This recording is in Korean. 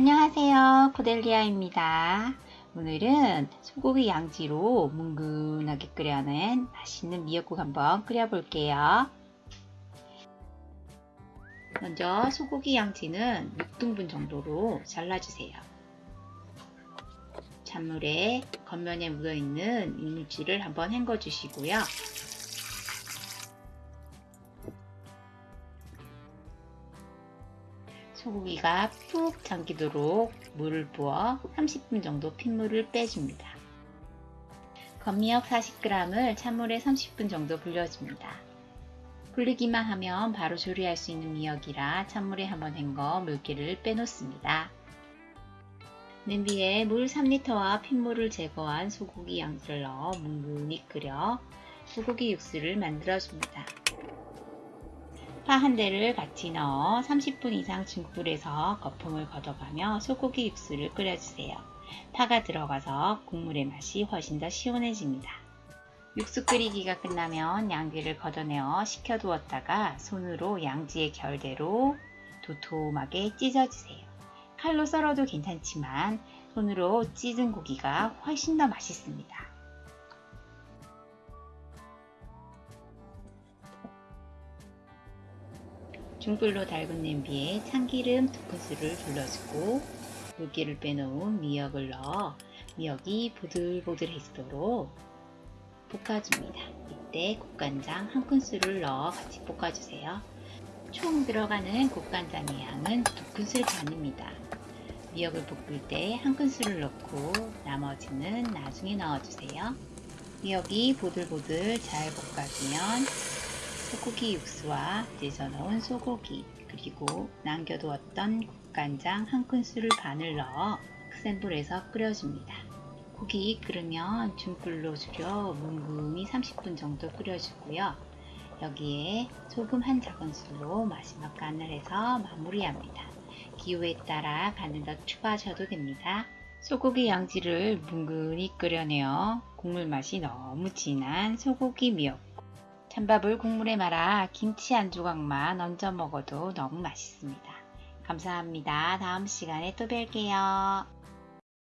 안녕하세요. 코델리아입니다. 오늘은 소고기 양지로 뭉근하게 끓여낸 맛있는 미역국 한번 끓여 볼게요. 먼저 소고기 양지는 6등분 정도로 잘라주세요. 찬물에 겉면에 묻어있는 이물질을 한번 헹궈 주시고요 소고기가 푹 잠기도록 물을 부어 30분 정도 핏물을 빼줍니다. 건미역 40g을 찬물에 30분 정도 불려줍니다. 불리기만 하면 바로 조리할 수 있는 미역이라 찬물에 한번 헹궈 물기를 빼놓습니다. 냄비에 물 3리터와 핏물을 제거한 소고기 양지를 넣어 뭉근히 끓여 소고기 육수를 만들어줍니다. 파 한 대를 같이 넣어 30분 이상 중불에서 거품을 걷어가며 소고기 육수를 끓여주세요. 파가 들어가서 국물의 맛이 훨씬 더 시원해집니다. 육수 끓이기가 끝나면 양귀를 걷어내어 식혀두었다가 손으로 양지의 결대로 도톰하게 찢어주세요. 칼로 썰어도 괜찮지만 손으로 찢은 고기가 훨씬 더 맛있습니다. 중불로 달군 냄비에 참기름 2큰술을 둘러주고 물기를 빼놓은 미역을 넣어 미역이 보들보들해지도록 볶아줍니다. 이때 국간장 1큰술을 넣어 같이 볶아주세요. 총 들어가는 국간장의 양은 2큰술 반입니다. 미역을 볶을 때 1큰술을 넣고 나머지는 나중에 넣어주세요. 미역이 보들보들 잘 볶아지면 소고기 육수와 찢어 넣은 소고기 그리고 남겨두었던 국간장 한 큰술을 반을 넣어 센 불에서 끓여줍니다. 고기 끓으면 중불로 줄여 뭉근히 30분 정도 끓여주고요. 여기에 소금 한 작은술로 마지막 간을 해서 마무리합니다. 기호에 따라 간을 더 추가하셔도 됩니다. 소고기 양지를 뭉근히 끓여내어 국물 맛이 너무 진한 소고기 미역 찬밥을 국물에 말아 김치 한 조각만 얹어 먹어도 너무 맛있습니다. 감사합니다. 다음 시간에 또 뵐게요.